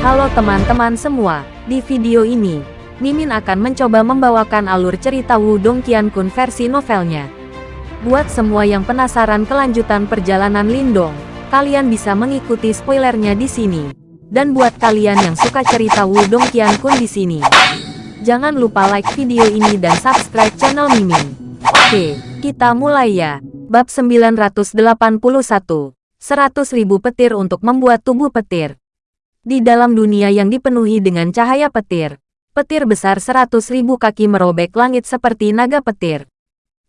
Halo teman-teman semua, di video ini, Mimin akan mencoba membawakan alur cerita Wudong Qiankun versi novelnya. Buat semua yang penasaran kelanjutan perjalanan Lindong, kalian bisa mengikuti spoilernya di sini. Dan buat kalian yang suka cerita Wudong Qiankun di sini, jangan lupa like video ini dan subscribe channel Mimin. Oke, kita mulai ya. Bab 981, 100.000 petir untuk membuat tubuh petir. Di dalam dunia yang dipenuhi dengan cahaya petir, petir besar 100.000 kaki merobek langit seperti naga petir.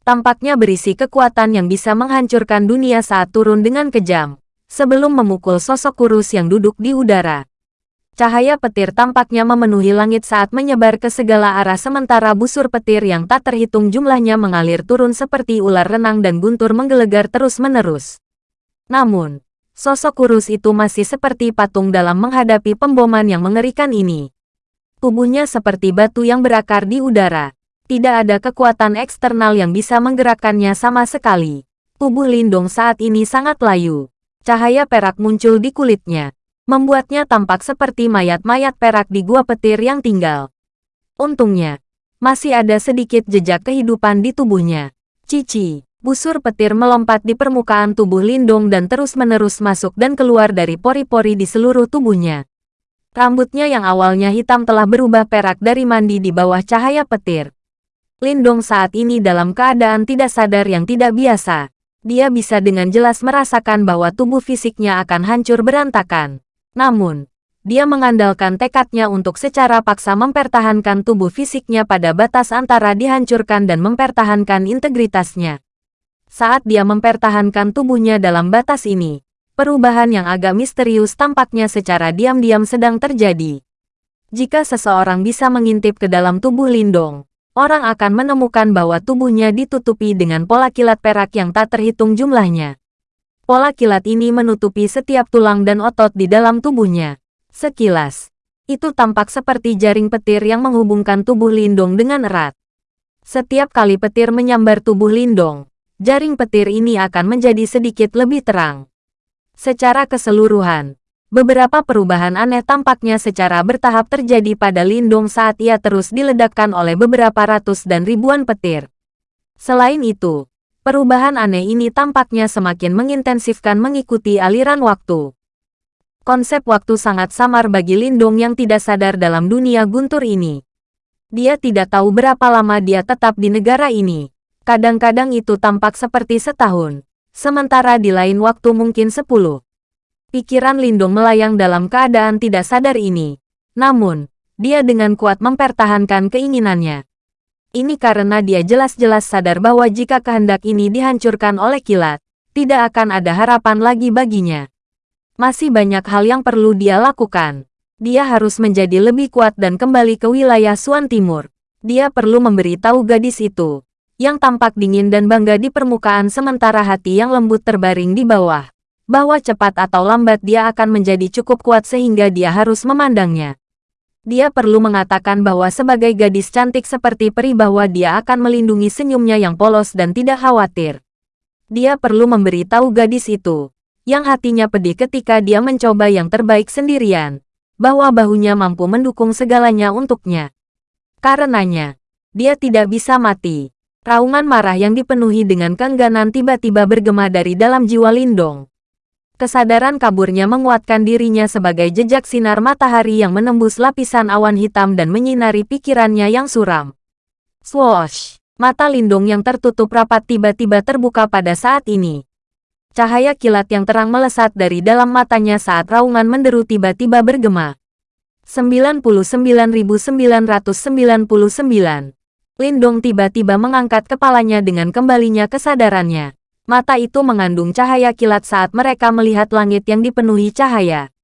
Tampaknya berisi kekuatan yang bisa menghancurkan dunia saat turun dengan kejam, sebelum memukul sosok kurus yang duduk di udara. Cahaya petir tampaknya memenuhi langit saat menyebar ke segala arah sementara busur petir yang tak terhitung jumlahnya mengalir turun seperti ular renang dan guntur menggelegar terus-menerus. Namun, sosok kurus itu masih seperti patung dalam menghadapi pemboman yang mengerikan ini. Tubuhnya seperti batu yang berakar di udara. Tidak ada kekuatan eksternal yang bisa menggerakkannya sama sekali. Tubuh Lindung saat ini sangat layu. Cahaya perak muncul di kulitnya membuatnya tampak seperti mayat-mayat perak di gua petir yang tinggal. Untungnya, masih ada sedikit jejak kehidupan di tubuhnya. Cici, busur petir melompat di permukaan tubuh Lindung dan terus-menerus masuk dan keluar dari pori-pori di seluruh tubuhnya. Rambutnya yang awalnya hitam telah berubah perak dari mandi di bawah cahaya petir. Lindong saat ini dalam keadaan tidak sadar yang tidak biasa. Dia bisa dengan jelas merasakan bahwa tubuh fisiknya akan hancur berantakan. Namun, dia mengandalkan tekadnya untuk secara paksa mempertahankan tubuh fisiknya pada batas antara dihancurkan dan mempertahankan integritasnya. Saat dia mempertahankan tubuhnya dalam batas ini, perubahan yang agak misterius tampaknya secara diam-diam sedang terjadi. Jika seseorang bisa mengintip ke dalam tubuh Lindong, orang akan menemukan bahwa tubuhnya ditutupi dengan pola kilat perak yang tak terhitung jumlahnya. Pola kilat ini menutupi setiap tulang dan otot di dalam tubuhnya. Sekilas, itu tampak seperti jaring petir yang menghubungkan tubuh Lindong dengan erat. Setiap kali petir menyambar tubuh Lindong, jaring petir ini akan menjadi sedikit lebih terang. Secara keseluruhan, beberapa perubahan aneh tampaknya secara bertahap terjadi pada Lindong saat ia terus diledakkan oleh beberapa ratus dan ribuan petir. Selain itu, Perubahan aneh ini tampaknya semakin mengintensifkan mengikuti aliran waktu. Konsep waktu sangat samar bagi Lindung yang tidak sadar dalam dunia guntur ini. Dia tidak tahu berapa lama dia tetap di negara ini. Kadang-kadang itu tampak seperti setahun, sementara di lain waktu mungkin sepuluh. Pikiran Lindung melayang dalam keadaan tidak sadar ini. Namun, dia dengan kuat mempertahankan keinginannya. Ini karena dia jelas-jelas sadar bahwa jika kehendak ini dihancurkan oleh kilat, tidak akan ada harapan lagi baginya. Masih banyak hal yang perlu dia lakukan. Dia harus menjadi lebih kuat dan kembali ke wilayah Suan Timur. Dia perlu memberitahu gadis itu, yang tampak dingin dan bangga di permukaan sementara hati yang lembut terbaring di bawah, bahwa cepat atau lambat dia akan menjadi cukup kuat sehingga dia harus memandangnya dia perlu mengatakan bahwa sebagai gadis cantik seperti peri bahwa dia akan melindungi senyumnya yang polos dan tidak khawatir. Dia perlu memberitahu gadis itu, yang hatinya pedih ketika dia mencoba yang terbaik sendirian, bahwa bahunya mampu mendukung segalanya untuknya. Karenanya, dia tidak bisa mati. Raungan marah yang dipenuhi dengan keengganan tiba-tiba bergema dari dalam jiwa Lindong. Kesadaran kaburnya menguatkan dirinya sebagai jejak sinar matahari yang menembus lapisan awan hitam dan menyinari pikirannya yang suram. Swoosh! Mata Lindung yang tertutup rapat tiba-tiba terbuka pada saat ini. Cahaya kilat yang terang melesat dari dalam matanya saat raungan menderu tiba-tiba bergema. 99.999 Lindung tiba-tiba mengangkat kepalanya dengan kembalinya kesadarannya. Mata itu mengandung cahaya kilat saat mereka melihat langit yang dipenuhi cahaya.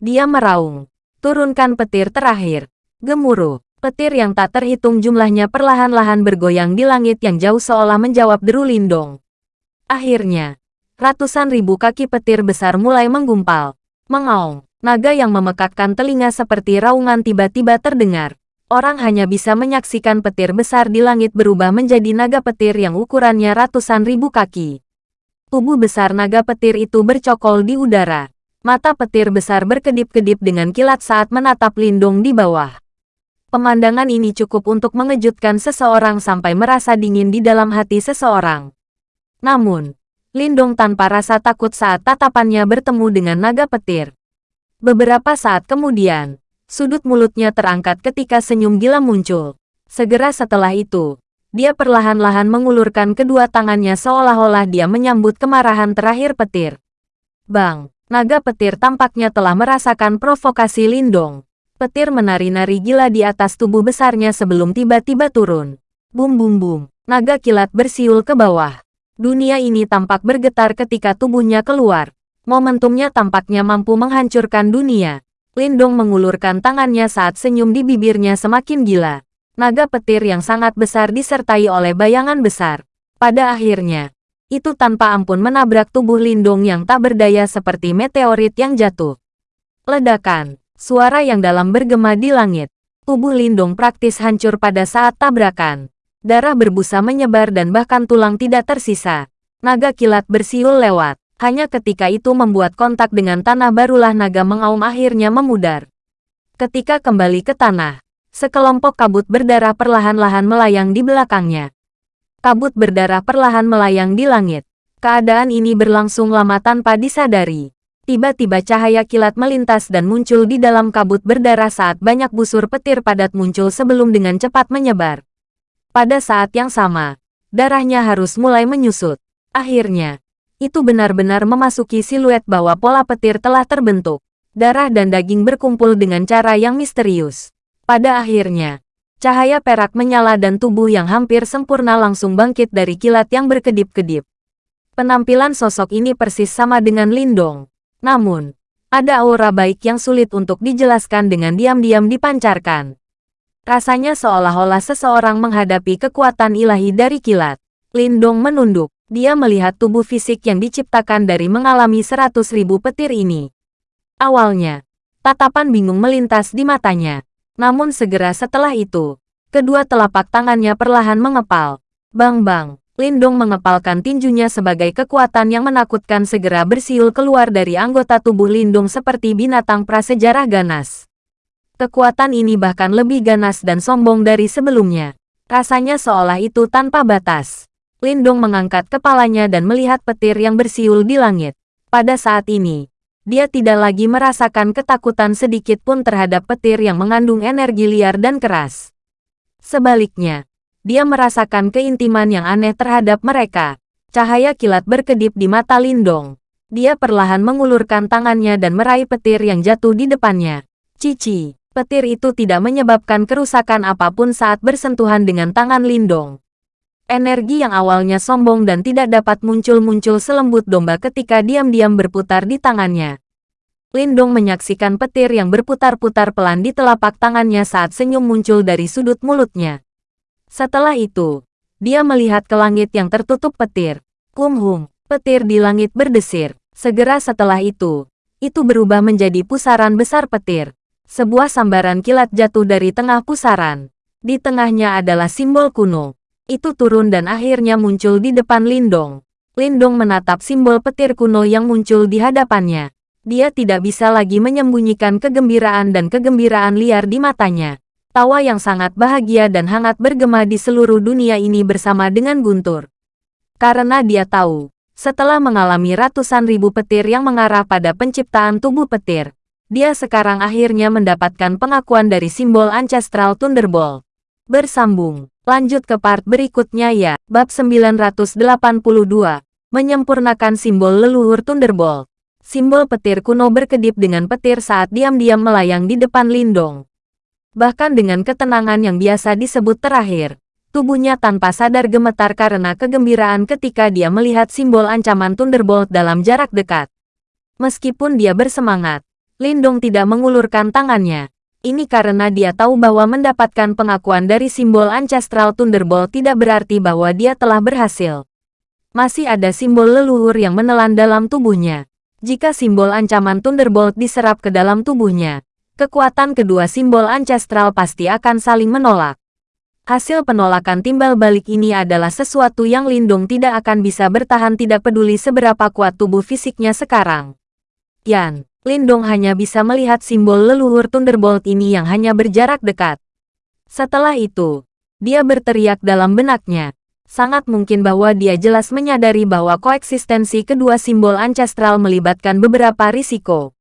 Dia meraung. Turunkan petir terakhir. Gemuruh. Petir yang tak terhitung jumlahnya perlahan-lahan bergoyang di langit yang jauh seolah menjawab deru Lindong. Akhirnya, ratusan ribu kaki petir besar mulai menggumpal. Mengaung. Naga yang memekakkan telinga seperti raungan tiba-tiba terdengar orang hanya bisa menyaksikan petir besar di langit berubah menjadi naga petir yang ukurannya ratusan ribu kaki. Tubuh besar naga petir itu bercokol di udara. Mata petir besar berkedip-kedip dengan kilat saat menatap Lindong di bawah. Pemandangan ini cukup untuk mengejutkan seseorang sampai merasa dingin di dalam hati seseorang. Namun, Lindong tanpa rasa takut saat tatapannya bertemu dengan naga petir. Beberapa saat kemudian, sudut mulutnya terangkat ketika senyum gila muncul. Segera setelah itu, dia perlahan-lahan mengulurkan kedua tangannya seolah-olah dia menyambut kemarahan terakhir petir. Bang, naga petir tampaknya telah merasakan provokasi Lindong. Petir menari-nari gila di atas tubuh besarnya sebelum tiba-tiba turun. Bum bum bum, naga kilat bersiul ke bawah. Dunia ini tampak bergetar ketika tubuhnya keluar. Momentumnya tampaknya mampu menghancurkan dunia. Lindong mengulurkan tangannya saat senyum di bibirnya semakin gila naga petir yang sangat besar disertai oleh bayangan besar. Pada akhirnya, itu tanpa ampun menabrak tubuh Lindung yang tak berdaya seperti meteorit yang jatuh. Ledakan, suara yang dalam bergema di langit. Tubuh Lindung praktis hancur pada saat tabrakan. Darah berbusa menyebar dan bahkan tulang tidak tersisa. Naga kilat bersiul lewat. Hanya ketika itu membuat kontak dengan tanah barulah naga mengaum akhirnya memudar. Ketika kembali ke tanah, Sekelompok kabut berdarah perlahan-lahan melayang di belakangnya. Kabut berdarah perlahan melayang di langit. Keadaan ini berlangsung lama tanpa disadari. Tiba-tiba cahaya kilat melintas dan muncul di dalam kabut berdarah saat banyak busur petir padat muncul sebelum dengan cepat menyebar. Pada saat yang sama, darahnya harus mulai menyusut. Akhirnya, itu benar-benar memasuki siluet bahwa pola petir telah terbentuk. Darah dan daging berkumpul dengan cara yang misterius. Pada akhirnya, cahaya perak menyala dan tubuh yang hampir sempurna langsung bangkit dari kilat yang berkedip-kedip. Penampilan sosok ini persis sama dengan Lindong. Namun, ada aura baik yang sulit untuk dijelaskan dengan diam-diam dipancarkan. Rasanya seolah-olah seseorang menghadapi kekuatan ilahi dari kilat. Lindong menunduk. Dia melihat tubuh fisik yang diciptakan dari mengalami seratus ribu petir ini. Awalnya, tatapan bingung melintas di matanya. Namun segera setelah itu, kedua telapak tangannya perlahan mengepal. Bang-bang, Lindong mengepalkan tinjunya sebagai kekuatan yang menakutkan segera bersiul keluar dari anggota tubuh Lindong seperti binatang prasejarah ganas. Kekuatan ini bahkan lebih ganas dan sombong dari sebelumnya. Rasanya seolah itu tanpa batas. Lindong mengangkat kepalanya dan melihat petir yang bersiul di langit. Pada saat ini, dia tidak lagi merasakan ketakutan sedikit pun terhadap petir yang mengandung energi liar dan keras. Sebaliknya, dia merasakan keintiman yang aneh terhadap mereka. Cahaya kilat berkedip di mata Lindong. Dia perlahan mengulurkan tangannya dan meraih petir yang jatuh di depannya. Cici, petir itu tidak menyebabkan kerusakan apa pun saat bersentuhan dengan tangan Lindong. Energi yang awalnya sombong dan tidak dapat muncul-muncul selembut domba ketika diam-diam berputar di tangannya. Lindong menyaksikan petir yang berputar-putar pelan di telapak tangannya saat senyum muncul dari sudut mulutnya. Setelah itu, dia melihat ke langit yang tertutup petir. Kumhum, petir di langit berdesir. Segera setelah itu, itu berubah menjadi pusaran besar petir. Sebuah sambaran kilat jatuh dari tengah pusaran. Di tengahnya adalah simbol kuno itu turun dan akhirnya muncul di depan Lindong. Lindong menatap simbol petir kuno yang muncul di hadapannya. Dia tidak bisa lagi menyembunyikan kegembiraan dan kegembiraan liar di matanya. Tawa yang sangat bahagia dan hangat bergema di seluruh dunia ini bersama dengan Guntur. Karena dia tahu, setelah mengalami ratusan ribu petir yang mengarah pada penciptaan tubuh petir, dia sekarang akhirnya mendapatkan pengakuan dari simbol Ancestral Thunderbolt. Bersambung. Lanjut ke part berikutnya ya. Bab 982. Menyempurnakan simbol leluhur Thunderbolt. Simbol petir kuno berkedip dengan petir saat diam-diam melayang di depan Lindong. Bahkan dengan ketenangan yang biasa disebut terakhir, tubuhnya tanpa sadar gemetar karena kegembiraan ketika dia melihat simbol ancaman Thunderbolt dalam jarak dekat. Meskipun dia bersemangat, Lindong tidak mengulurkan tangannya. Ini karena dia tahu bahwa mendapatkan pengakuan dari simbol Ancestral Thunderbolt tidak berarti bahwa dia telah berhasil. Masih ada simbol leluhur yang menelan dalam tubuhnya. Jika simbol ancaman Thunderbolt diserap ke dalam tubuhnya, kekuatan kedua simbol Ancestral pasti akan saling menolak. Hasil penolakan timbal balik ini adalah sesuatu yang Lindung tidak akan bisa bertahan tidak peduli seberapa kuat tubuh fisiknya sekarang. Yan, Lindong hanya bisa melihat simbol leluhur Thunderbolt ini yang hanya berjarak dekat. Setelah itu, dia berteriak dalam benaknya. Sangat mungkin bahwa dia jelas menyadari bahwa koeksistensi kedua simbol ancestral melibatkan beberapa risiko.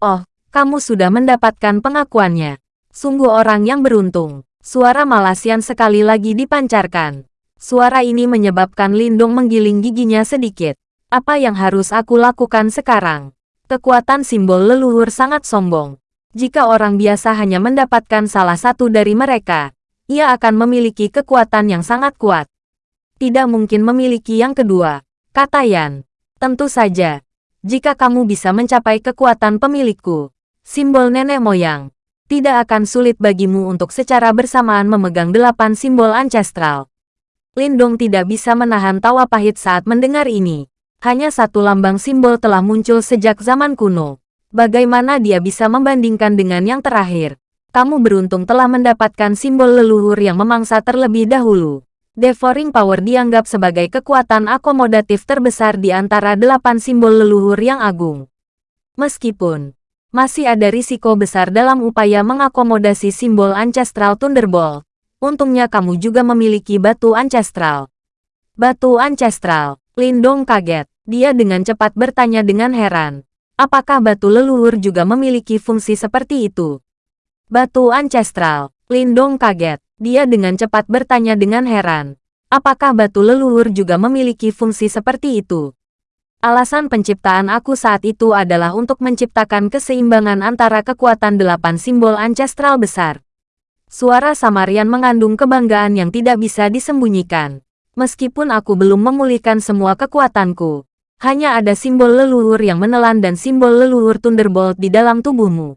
Oh, kamu sudah mendapatkan pengakuannya. Sungguh orang yang beruntung. Suara Malasian sekali lagi dipancarkan. Suara ini menyebabkan Lindong menggiling giginya sedikit. Apa yang harus aku lakukan sekarang? Kekuatan simbol leluhur sangat sombong. Jika orang biasa hanya mendapatkan salah satu dari mereka, ia akan memiliki kekuatan yang sangat kuat. Tidak mungkin memiliki yang kedua, kata Yan. Tentu saja, jika kamu bisa mencapai kekuatan pemilikku, simbol nenek moyang, tidak akan sulit bagimu untuk secara bersamaan memegang delapan simbol ancestral. Lindong tidak bisa menahan tawa pahit saat mendengar ini. Hanya satu lambang simbol telah muncul sejak zaman kuno. Bagaimana dia bisa membandingkan dengan yang terakhir? Kamu beruntung telah mendapatkan simbol leluhur yang memangsa terlebih dahulu. Devouring Power dianggap sebagai kekuatan akomodatif terbesar di antara delapan simbol leluhur yang agung. Meskipun masih ada risiko besar dalam upaya mengakomodasi simbol Ancestral Thunderbolt, untungnya kamu juga memiliki batu Ancestral. Batu Ancestral, Lindong kaget. Dia dengan cepat bertanya dengan heran. Apakah batu leluhur juga memiliki fungsi seperti itu? Batu ancestral. Lindong kaget. Dia dengan cepat bertanya dengan heran. Apakah batu leluhur juga memiliki fungsi seperti itu? Alasan penciptaan aku saat itu adalah untuk menciptakan keseimbangan antara kekuatan delapan simbol ancestral besar. Suara Samarian mengandung kebanggaan yang tidak bisa disembunyikan. Meskipun aku belum memulihkan semua kekuatanku, hanya ada simbol leluhur yang menelan dan simbol leluhur Thunderbolt di dalam tubuhmu.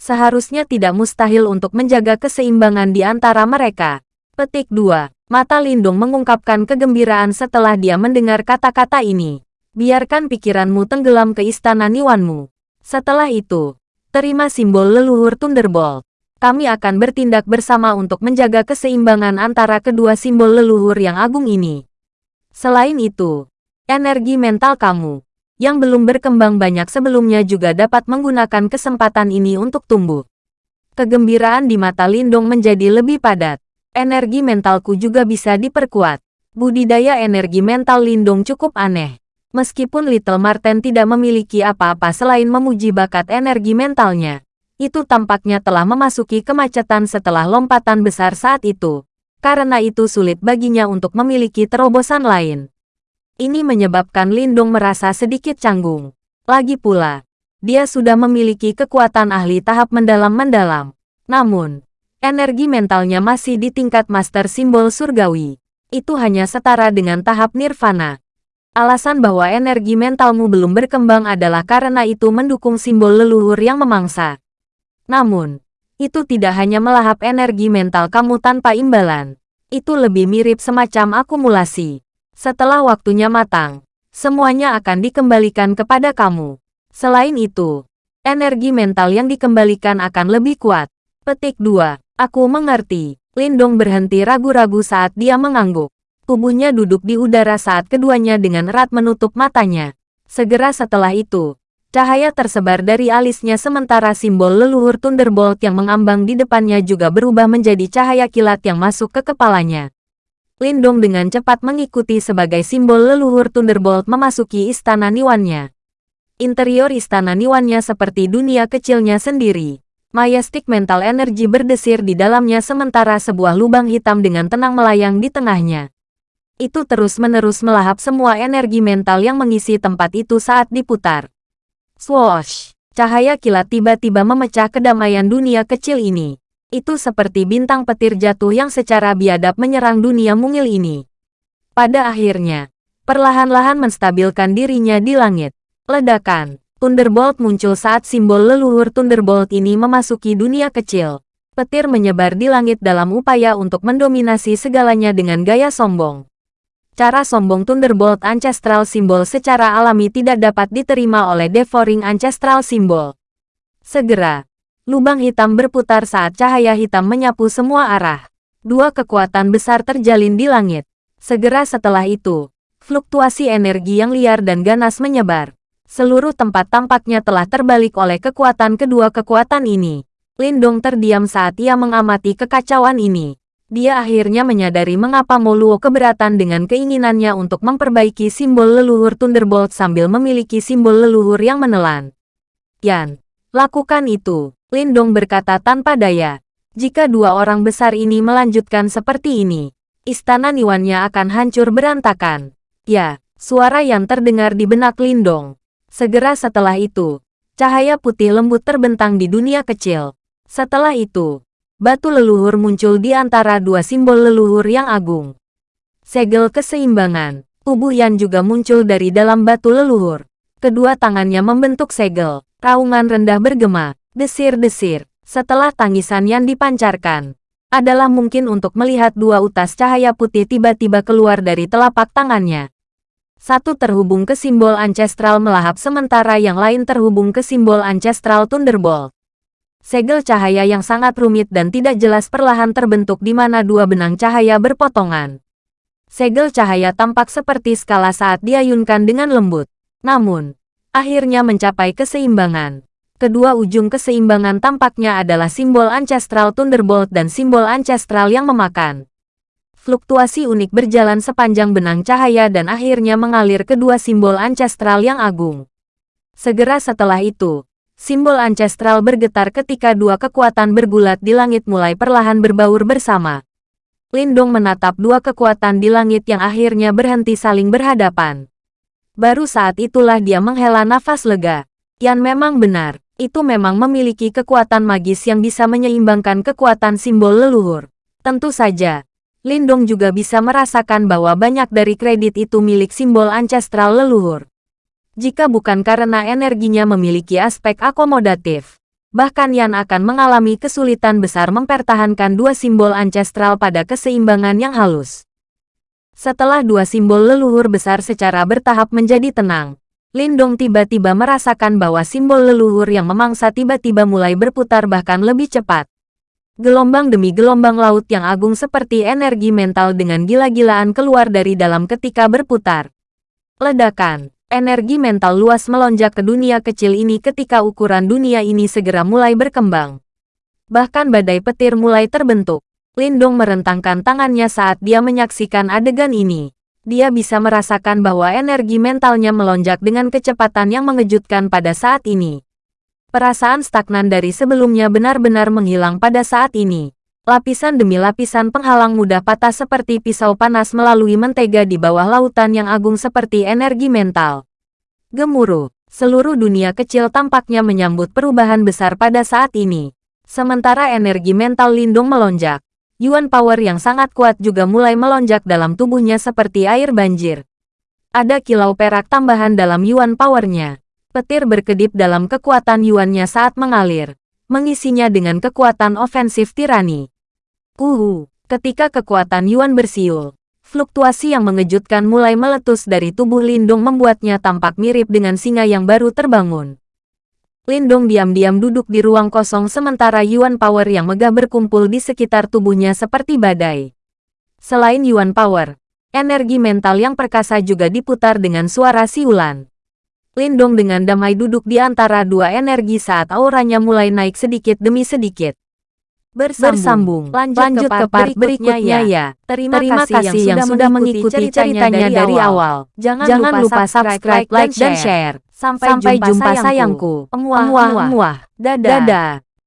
Seharusnya tidak mustahil untuk menjaga keseimbangan di antara mereka. Petik 2. Mata Lindung mengungkapkan kegembiraan setelah dia mendengar kata-kata ini. Biarkan pikiranmu tenggelam ke istana Niwanmu. Setelah itu, terima simbol leluhur Thunderbolt. Kami akan bertindak bersama untuk menjaga keseimbangan antara kedua simbol leluhur yang agung ini. Selain itu, Energi mental kamu, yang belum berkembang banyak sebelumnya juga dapat menggunakan kesempatan ini untuk tumbuh. Kegembiraan di mata Lindong menjadi lebih padat. Energi mentalku juga bisa diperkuat. Budidaya energi mental Lindong cukup aneh. Meskipun Little Marten tidak memiliki apa-apa selain memuji bakat energi mentalnya, itu tampaknya telah memasuki kemacetan setelah lompatan besar saat itu. Karena itu sulit baginya untuk memiliki terobosan lain. Ini menyebabkan Lindung merasa sedikit canggung. Lagi pula, dia sudah memiliki kekuatan ahli tahap mendalam-mendalam. Namun, energi mentalnya masih di tingkat master simbol surgawi. Itu hanya setara dengan tahap nirvana. Alasan bahwa energi mentalmu belum berkembang adalah karena itu mendukung simbol leluhur yang memangsa. Namun, itu tidak hanya melahap energi mental kamu tanpa imbalan. Itu lebih mirip semacam akumulasi. Setelah waktunya matang, semuanya akan dikembalikan kepada kamu. Selain itu, energi mental yang dikembalikan akan lebih kuat. Petik 2. Aku mengerti. Lindong berhenti ragu-ragu saat dia mengangguk. Tubuhnya duduk di udara saat keduanya dengan erat menutup matanya. Segera setelah itu, cahaya tersebar dari alisnya sementara simbol leluhur Thunderbolt yang mengambang di depannya juga berubah menjadi cahaya kilat yang masuk ke kepalanya. Lindong dengan cepat mengikuti sebagai simbol leluhur Thunderbolt memasuki istana Niwannya. Interior istana Niwannya seperti dunia kecilnya sendiri. Mayastik mental energi berdesir di dalamnya sementara sebuah lubang hitam dengan tenang melayang di tengahnya. Itu terus-menerus melahap semua energi mental yang mengisi tempat itu saat diputar. Swoosh! Cahaya kilat tiba-tiba memecah kedamaian dunia kecil ini. Itu seperti bintang petir jatuh yang secara biadab menyerang dunia mungil ini. Pada akhirnya, perlahan-lahan menstabilkan dirinya di langit. Ledakan, Thunderbolt muncul saat simbol leluhur Thunderbolt ini memasuki dunia kecil. Petir menyebar di langit dalam upaya untuk mendominasi segalanya dengan gaya sombong. Cara sombong Thunderbolt Ancestral Symbol secara alami tidak dapat diterima oleh Devouring Ancestral Symbol. Segera, Lubang hitam berputar saat cahaya hitam menyapu semua arah. Dua kekuatan besar terjalin di langit. Segera setelah itu, fluktuasi energi yang liar dan ganas menyebar. Seluruh tempat tampaknya telah terbalik oleh kekuatan kedua kekuatan ini. Lindong terdiam saat ia mengamati kekacauan ini. Dia akhirnya menyadari mengapa Moluo keberatan dengan keinginannya untuk memperbaiki simbol leluhur Thunderbolt sambil memiliki simbol leluhur yang menelan. Yan, lakukan itu, Lindong berkata tanpa daya. Jika dua orang besar ini melanjutkan seperti ini, istana Niwannya akan hancur berantakan. Ya, suara yang terdengar di benak Lindong. Segera setelah itu, cahaya putih lembut terbentang di dunia kecil. Setelah itu, batu leluhur muncul di antara dua simbol leluhur yang agung. Segel keseimbangan, tubuh Yan juga muncul dari dalam batu leluhur. Kedua tangannya membentuk segel, raungan rendah bergema, desir-desir. Setelah tangisan Yan dipancarkan, adalah mungkin untuk melihat dua utas cahaya putih tiba-tiba keluar dari telapak tangannya. Satu terhubung ke simbol ancestral melahap sementara yang lain terhubung ke simbol ancestral Thunderbolt. Segel cahaya yang sangat rumit dan tidak jelas perlahan terbentuk di mana dua benang cahaya berpotongan. Segel cahaya tampak seperti skala saat diayunkan dengan lembut. Namun, akhirnya mencapai keseimbangan. Kedua ujung keseimbangan tampaknya adalah simbol Ancestral Thunderbolt dan simbol Ancestral yang memakan. Fluktuasi unik berjalan sepanjang benang cahaya dan akhirnya mengalir kedua simbol Ancestral yang agung. Segera setelah itu, Simbol ancestral bergetar ketika dua kekuatan bergulat di langit mulai perlahan berbaur bersama. Lindong menatap dua kekuatan di langit yang akhirnya berhenti saling berhadapan. Baru saat itulah dia menghela nafas lega. Yan memang benar, itu memang memiliki kekuatan magis yang bisa menyeimbangkan kekuatan simbol leluhur. Tentu saja, Lindong juga bisa merasakan bahwa banyak dari kredit itu milik simbol ancestral leluhur. Jika bukan karena energinya memiliki aspek akomodatif, bahkan Yan akan mengalami kesulitan besar mempertahankan dua simbol ancestral pada keseimbangan yang halus. Setelah dua simbol leluhur besar secara bertahap menjadi tenang, Lindong tiba-tiba merasakan bahwa simbol leluhur yang memangsa tiba-tiba mulai berputar bahkan lebih cepat. Gelombang demi gelombang laut yang agung seperti energi mental dengan gila-gilaan keluar dari dalam ketika berputar. Ledakan energi mental luas melonjak ke dunia kecil ini ketika ukuran dunia ini segera mulai berkembang. Bahkan badai petir mulai terbentuk. Lindong merentangkan tangannya saat dia menyaksikan adegan ini. Dia bisa merasakan bahwa energi mentalnya melonjak dengan kecepatan yang mengejutkan pada saat ini. Perasaan stagnan dari sebelumnya benar-benar menghilang pada saat ini. Lapisan demi lapisan penghalang mudah patah seperti pisau panas melalui mentega di bawah lautan yang agung seperti energi mental. Gemuruh, seluruh dunia kecil tampaknya menyambut perubahan besar pada saat ini. Sementara energi mental Lindung melonjak, Yuan Power yang sangat kuat juga mulai melonjak dalam tubuhnya seperti air banjir. Ada kilau perak tambahan dalam Yuan Powernya. Petir berkedip dalam kekuatan Yuannya saat mengalir, mengisinya dengan kekuatan ofensif tirani. Uhu, ketika kekuatan Yuan bersiul, Fluktuasi yang mengejutkan mulai meletus dari tubuh Lindung membuatnya tampak mirip dengan singa yang baru terbangun. Lindung diam-diam duduk di ruang kosong sementara Yuan Power yang megah berkumpul di sekitar tubuhnya seperti badai. Selain Yuan Power, energi mental yang perkasa juga diputar dengan suara siulan. Lindong dengan damai duduk di antara dua energi saat auranya mulai naik sedikit demi sedikit bersambung. Lanjut, Lanjut ke part berikutnya, berikutnya ya. ya. Terima, Terima kasih, kasih yang, sudah mengikuti ceritanya, ceritanya dari, dari awal. Jangan, Jangan lupa subscribe, like, dan share. Sampai, Sampai jumpa, jumpa sayangku. Emuah, emuah, emuah. Dadah. Dadah.